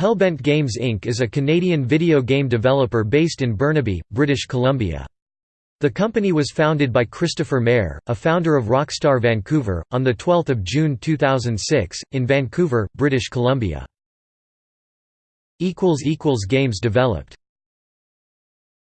Hellbent Games Inc. is a Canadian video game developer based in Burnaby, British Columbia. The company was founded by Christopher Mair, a founder of Rockstar Vancouver, on 12 June 2006, in Vancouver, British Columbia. Games developed